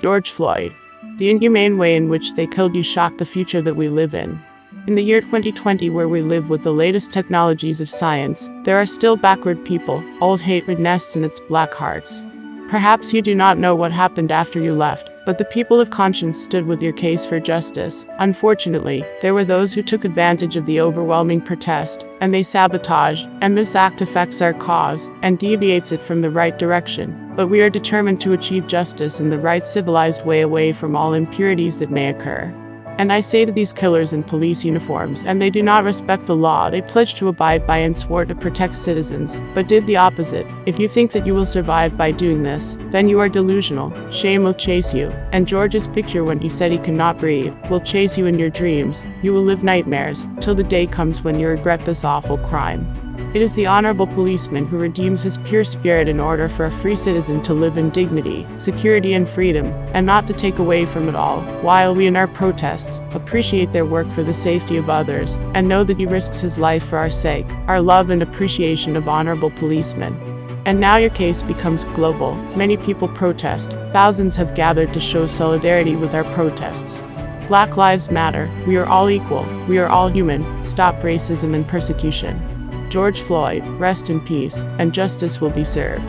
George Floyd. The inhumane way in which they killed you shocked the future that we live in. In the year 2020, where we live with the latest technologies of science, there are still backward people, old hatred nests in its black hearts. Perhaps you do not know what happened after you left, but the people of conscience stood with your case for justice. Unfortunately, there were those who took advantage of the overwhelming protest, and they sabotaged, and this act affects our cause, and deviates it from the right direction. But we are determined to achieve justice in the right civilized way away from all impurities that may occur. And I say to these killers in police uniforms, and they do not respect the law they pledge to abide by and swore to protect citizens, but did the opposite. If you think that you will survive by doing this, then you are delusional. Shame will chase you. And George's picture when he said he cannot breathe will chase you in your dreams. You will live nightmares, till the day comes when you regret this awful crime. It is the honorable policeman who redeems his pure spirit in order for a free citizen to live in dignity, security, and freedom, and not to take away from it all, while we in our protests appreciate their work for the safety of others, and know that he risks his life for our sake, our love and appreciation of honorable policemen. And now your case becomes global. Many people protest. Thousands have gathered to show solidarity with our protests. Black Lives Matter. We are all equal. We are all human. Stop racism and persecution. George Floyd, rest in peace, and justice will be served.